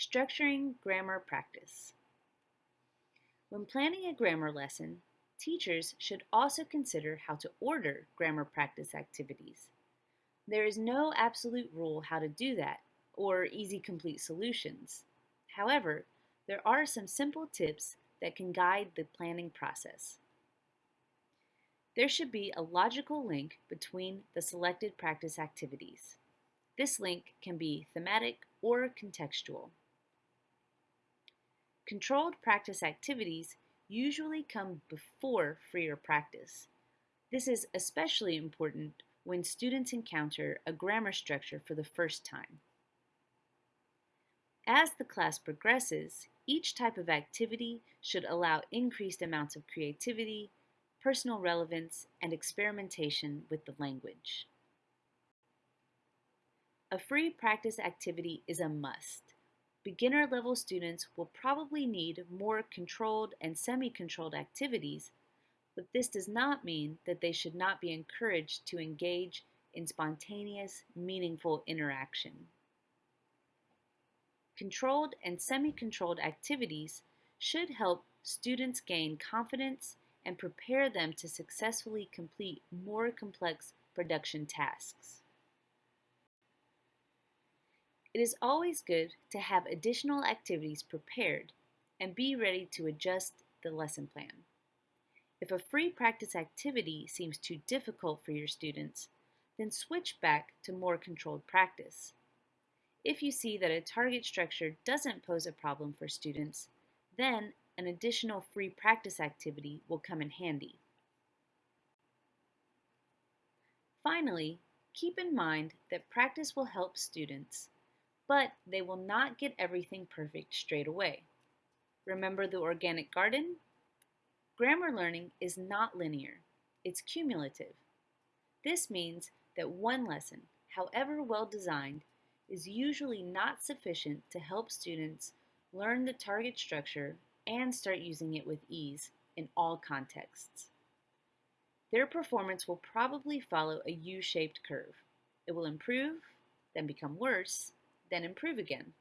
Structuring grammar practice. When planning a grammar lesson, teachers should also consider how to order grammar practice activities. There is no absolute rule how to do that, or easy complete solutions. However, there are some simple tips that can guide the planning process. There should be a logical link between the selected practice activities. This link can be thematic or contextual. Controlled practice activities usually come before freer practice. This is especially important when students encounter a grammar structure for the first time. As the class progresses, each type of activity should allow increased amounts of creativity, personal relevance, and experimentation with the language. A free practice activity is a must. Beginner level students will probably need more controlled and semi-controlled activities, but this does not mean that they should not be encouraged to engage in spontaneous, meaningful interaction. Controlled and semi-controlled activities should help students gain confidence and prepare them to successfully complete more complex production tasks. It is always good to have additional activities prepared and be ready to adjust the lesson plan. If a free practice activity seems too difficult for your students, then switch back to more controlled practice. If you see that a target structure doesn't pose a problem for students, then an additional free practice activity will come in handy. Finally, keep in mind that practice will help students but they will not get everything perfect straight away. Remember the organic garden? Grammar learning is not linear, it's cumulative. This means that one lesson, however well designed, is usually not sufficient to help students learn the target structure and start using it with ease in all contexts. Their performance will probably follow a U-shaped curve. It will improve, then become worse, then improve again.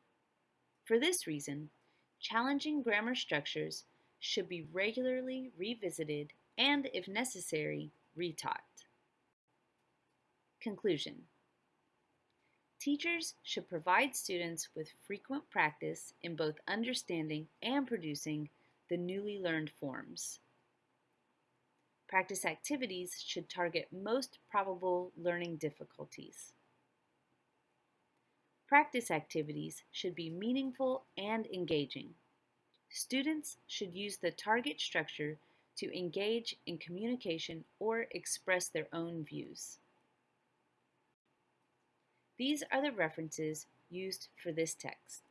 For this reason, challenging grammar structures should be regularly revisited and, if necessary, retaught. Conclusion Teachers should provide students with frequent practice in both understanding and producing the newly learned forms. Practice activities should target most probable learning difficulties. Practice activities should be meaningful and engaging. Students should use the target structure to engage in communication or express their own views. These are the references used for this text.